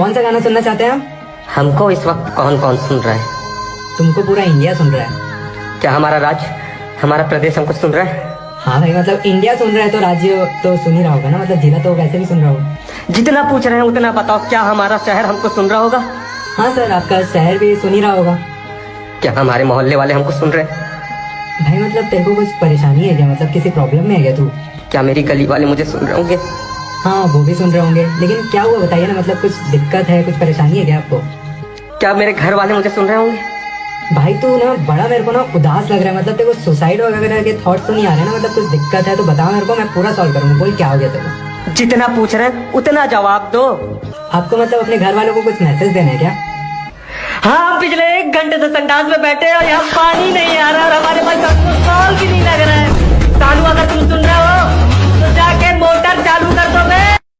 کون سا گانا سننا چاہتے ہیں آپ؟ ہم کو اس وقت کون کون سن رہا ہے؟ تم کو پورا انڈیا سن رہا ہے۔ کیا ہمارا راج ہمارا پردیش ہم کو سن رہا ہے؟ ہاں بھائی مطلب انڈیا سن رہا ہے تو راج تو سن ہی رہا ہوگا نا؟ مطلب ضلع تو ویسے بھی سن رہا ہوگا۔ جتنا پوچھ رہے ہیں اتنا بتاؤ کیا ہمارا شہر ہم کو سن رہا ہوگا۔ ہاں سر آپ کا شہر بھی سن ہی رہا ہوگا۔ کیا ہمارے محلے والے ہم کو سن رہے ہیں؟ بھائی مطلب تیرے کو کچھ پریشانی ہے کیا؟ مطلب کسی پرابلم میں ہے کیا تو؟ کیا میری گلی والے مجھے سن رہے ہوں گے؟ ہاں وہ بھی سن رہے ہوں گے۔ لیکن کیا ہوا بتائیے نا مطلب کچھ دقت ہے کچھ پریشانی ہے کیا آپ کو؟ کیا میرے گھر والے مجھے سن رہے ہوں گے؟ بھائی تو نا بڑا میرے کو نا اداس لگ رہا ہے۔ مطلب دیکھو سوسائڈ وغیرہ کے تھاٹس تو نہیں آ رہے نا۔ مطلب کچھ دقت ہے تو بتاؤ میرے کو میں پورا سالو کروں گا۔ بول کیا ہو گیا تیرے جتنا پوچھ رہے اتنا جواب دو۔ آپ کو مطلب اپنے گھر والوں کو کچھ میسج دینا ہے کیا؟ ہاں پچھلے ایک گھنٹے سے سنڈاس میں بیٹھے اور یہاں پانی نہیں